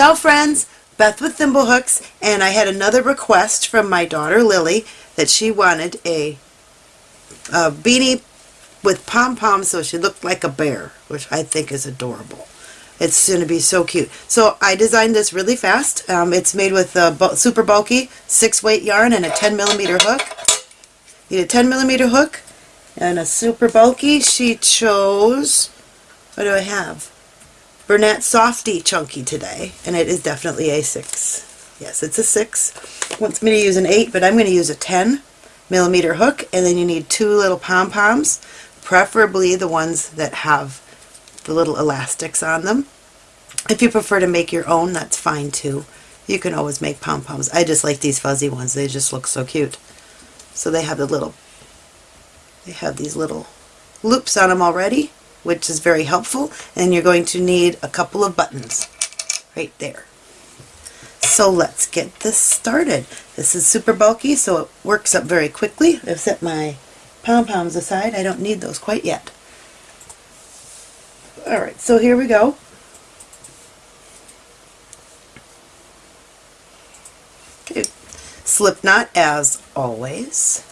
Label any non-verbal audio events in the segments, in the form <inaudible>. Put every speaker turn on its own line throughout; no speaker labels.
Ciao friends, Beth with Thimblehooks, and I had another request from my daughter Lily that she wanted a, a beanie with pom-poms so she looked like a bear, which I think is adorable. It's going to be so cute. So I designed this really fast. Um, it's made with a bu super bulky 6 weight yarn and a 10 millimeter hook. Need a 10 millimeter hook and a super bulky. She chose, what do I have? Bernat Softee Chunky today, and it is definitely a 6. Yes, it's a 6. Wants me to use an 8, but I'm going to use a 10 millimeter hook, and then you need two little pom-poms, preferably the ones that have the little elastics on them. If you prefer to make your own, that's fine too. You can always make pom-poms. I just like these fuzzy ones. They just look so cute. So they have the little, they have these little loops on them already which is very helpful and you're going to need a couple of buttons right there. So let's get this started. This is super bulky so it works up very quickly. I've set my pom-poms aside. I don't need those quite yet. Alright, so here we go. Okay. Slip knot as always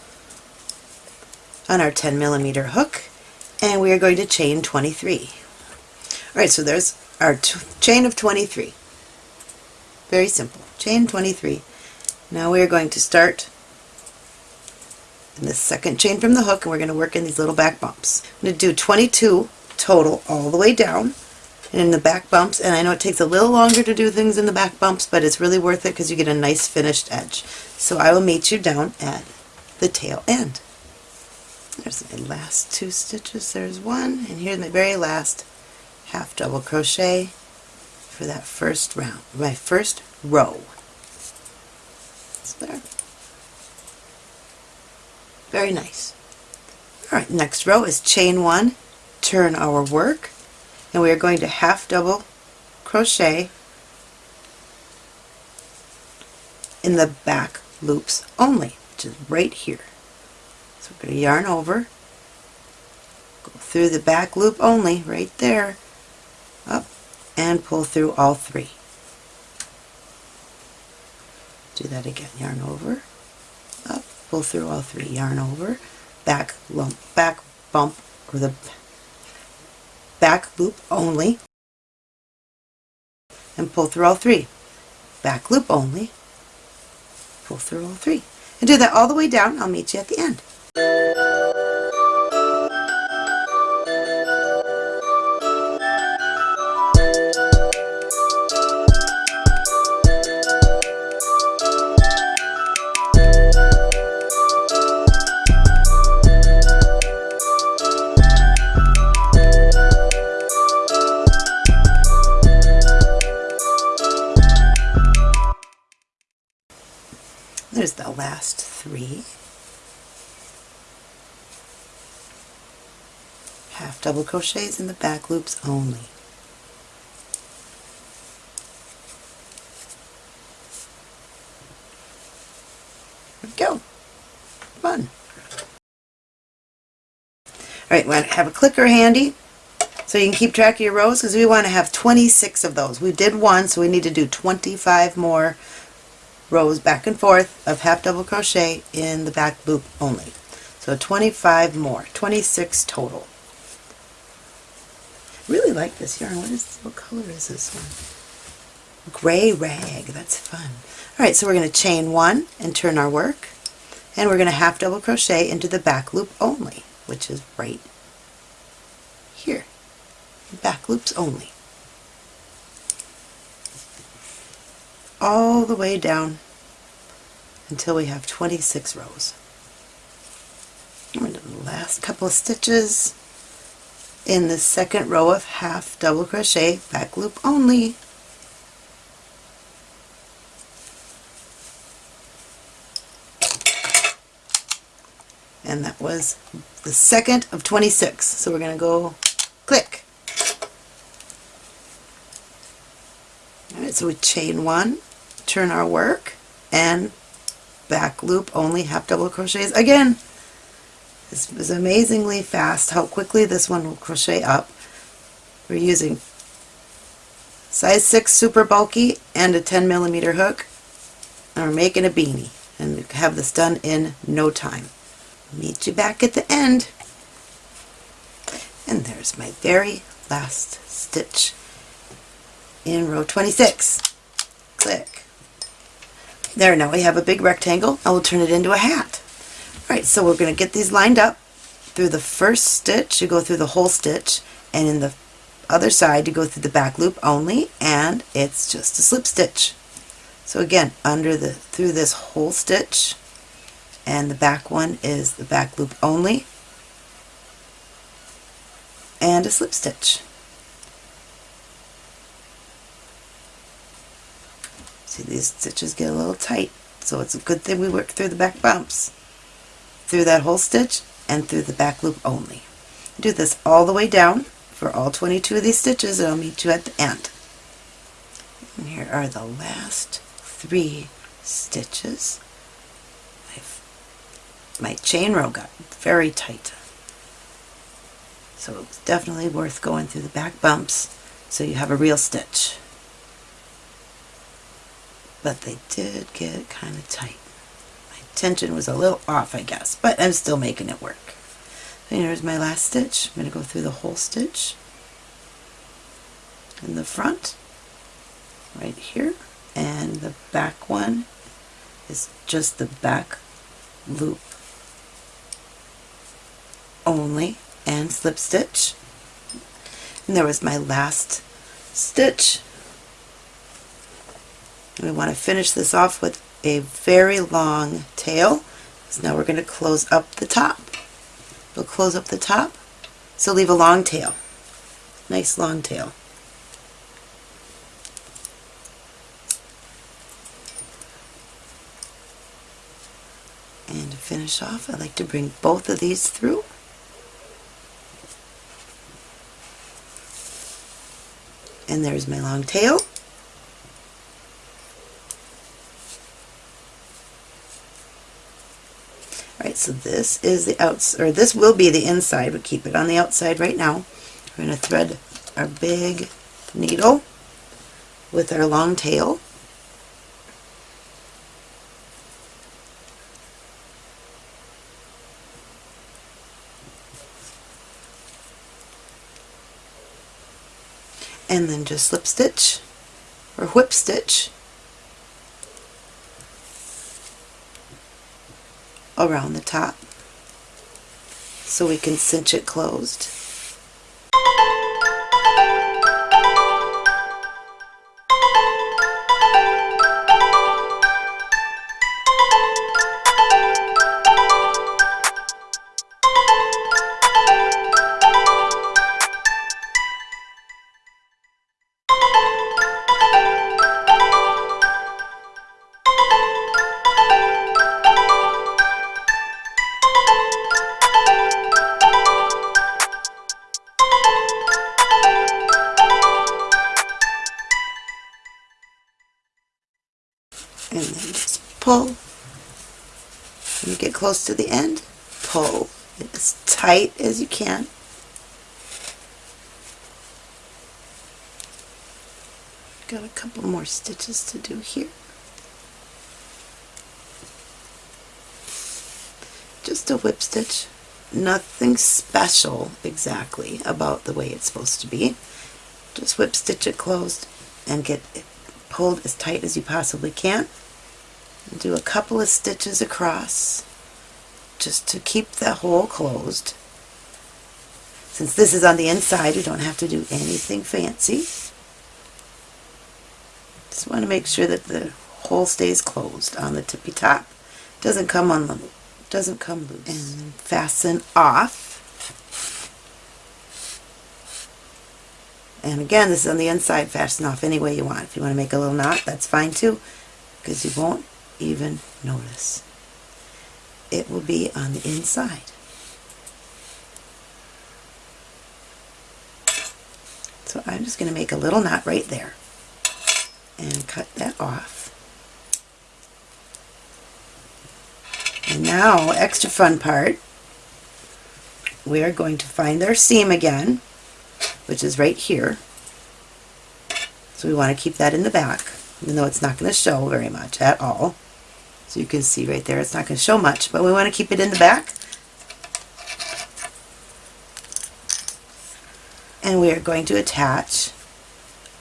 on our 10 millimeter hook and we are going to chain 23. Alright, so there's our chain of 23. Very simple. Chain 23. Now we are going to start in the second chain from the hook and we're going to work in these little back bumps. I'm going to do 22 total all the way down and in the back bumps and I know it takes a little longer to do things in the back bumps but it's really worth it because you get a nice finished edge. So I will meet you down at the tail end. There's my last two stitches. There's one, and here's my very last half double crochet for that first round, my first row. There. Very nice. Alright, next row is chain one, turn our work, and we are going to half double crochet in the back loops only, which is right here. So we're going to yarn over, go through the back loop only, right there, up, and pull through all three. Do that again, yarn over, up, pull through all three, yarn over, back lump, back bump, or the back loop only, and pull through all three. Back loop only, pull through all three. And do that all the way down. I'll meet you at the end. There's the last three. half double crochets in the back loops only. There we go. Fun. Alright, we want to have a clicker handy so you can keep track of your rows because we want to have 26 of those. We did one, so we need to do 25 more rows back and forth of half double crochet in the back loop only. So 25 more, 26 total really like this yarn. What is what color is this one? Gray rag. That's fun. Alright, so we're going to chain one and turn our work. And we're going to half double crochet into the back loop only, which is right here. Back loops only. All the way down until we have 26 rows. And the last couple of stitches in the second row of half double crochet back loop only. And that was the second of 26 so we're going to go click. Alright so we chain one turn our work and back loop only half double crochets again this is amazingly fast how quickly this one will crochet up. We're using size 6 super bulky and a 10 millimeter hook. And we're making a beanie and have this done in no time. Meet you back at the end. And there's my very last stitch in row 26. Click. There, now we have a big rectangle. I will turn it into a hat. Alright, so we're going to get these lined up. Through the first stitch, you go through the whole stitch, and in the other side, you go through the back loop only, and it's just a slip stitch. So again, under the through this whole stitch, and the back one is the back loop only, and a slip stitch. See, these stitches get a little tight, so it's a good thing we work through the back bumps. Through that whole stitch and through the back loop only. Do this all the way down for all 22 of these stitches and I'll meet you at the end. And here are the last three stitches. My chain row got very tight. So it's definitely worth going through the back bumps so you have a real stitch. But they did get kind of tight. Tension was a little off, I guess, but I'm still making it work. Here's my last stitch. I'm going to go through the whole stitch in the front, right here, and the back one is just the back loop only and slip stitch. And there was my last stitch. We want to finish this off with a very long tail. So now we're going to close up the top. We'll close up the top, so leave a long tail. Nice long tail. And to finish off, I like to bring both of these through. And there's my long tail. Alright, so this is the outside, or this will be the inside, but keep it on the outside right now. We're going to thread our big needle with our long tail. and then just slip stitch or whip stitch around the top so we can cinch it closed. Close to the end, pull as tight as you can. Got a couple more stitches to do here. Just a whip stitch. Nothing special exactly about the way it's supposed to be. Just whip stitch it closed and get it pulled as tight as you possibly can. Do a couple of stitches across just to keep the hole closed. Since this is on the inside, you don't have to do anything fancy. Just want to make sure that the hole stays closed on the tippy top. Doesn't come on the doesn't come loose. And fasten off. And again, this is on the inside, fasten off any way you want. If you want to make a little knot, that's fine too, because you won't even notice. It will be on the inside. So I'm just going to make a little knot right there and cut that off. And now, extra fun part, we are going to find our seam again, which is right here. So we want to keep that in the back, even though it's not going to show very much at all. So you can see right there, it's not going to show much, but we want to keep it in the back. And we are going to attach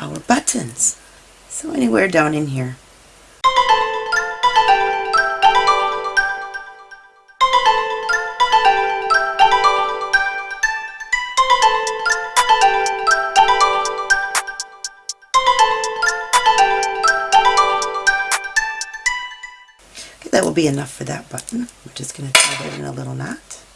our buttons. So anywhere down in here. That will be enough for that button. We're just going to tie that in a little knot.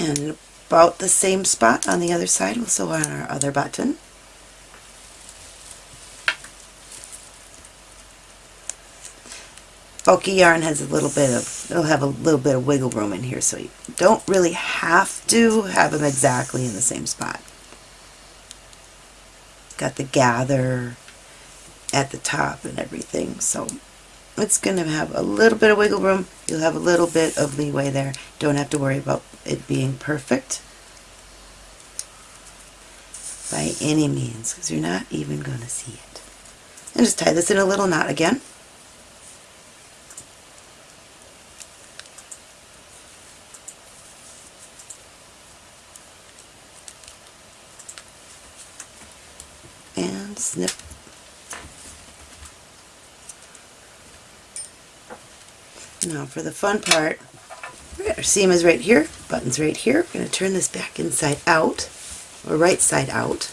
And about the same spot on the other side we'll sew on our other button. Bulky yarn has a little bit of, it'll have a little bit of wiggle room in here so you don't really have to have them exactly in the same spot. Got the gather at the top and everything so it's going to have a little bit of wiggle room. You'll have a little bit of leeway there. Don't have to worry about it being perfect by any means because you're not even going to see it. And just tie this in a little knot again. And snip Now for the fun part, our seam is right here, button's right here. We're going to turn this back inside out, or right side out.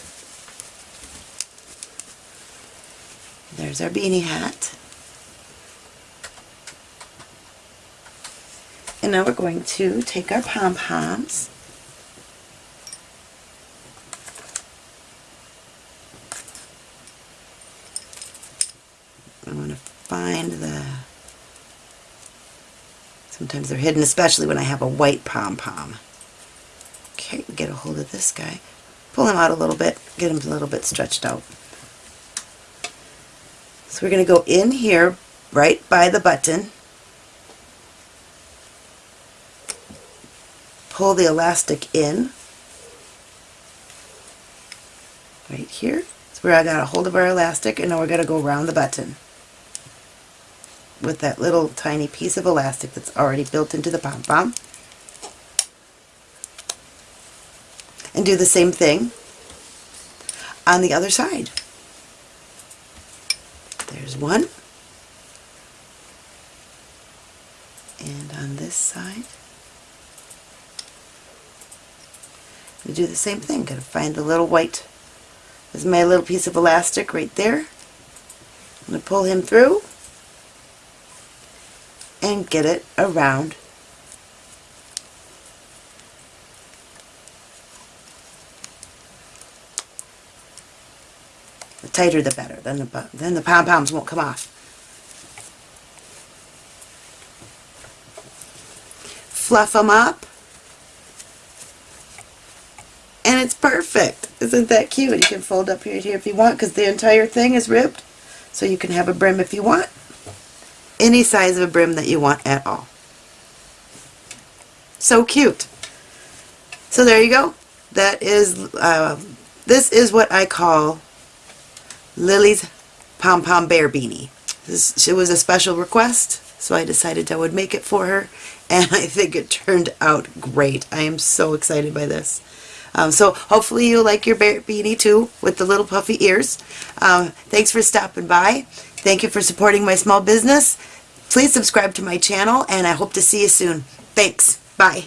There's our beanie hat. And now we're going to take our pom-poms I want to find the Sometimes they're hidden, especially when I have a white pom-pom. Okay, get a hold of this guy. Pull him out a little bit, get him a little bit stretched out. So we're going to go in here, right by the button. Pull the elastic in. Right here. That's where I got a hold of our elastic, and now we're going to go around the button with that little tiny piece of elastic that's already built into the pom-pom. And do the same thing on the other side. There's one. And on this side, we do the same thing. Gotta find the little white. Is my little piece of elastic right there. I'm to pull him through and get it around. The tighter the better. Then the then the pom-poms won't come off. Fluff them up. And it's perfect. Isn't that cute? You can fold up here, here if you want because the entire thing is ribbed so you can have a brim if you want any size of a brim that you want at all. So cute. So there you go. That is, uh, this is what I call Lily's Pom Pom Bear Beanie. This, it was a special request, so I decided I would make it for her, <laughs> and I think it turned out great. I am so excited by this. Um, so hopefully you like your bear beanie too with the little puffy ears. Um, thanks for stopping by. Thank you for supporting my small business. Please subscribe to my channel and I hope to see you soon. Thanks. Bye.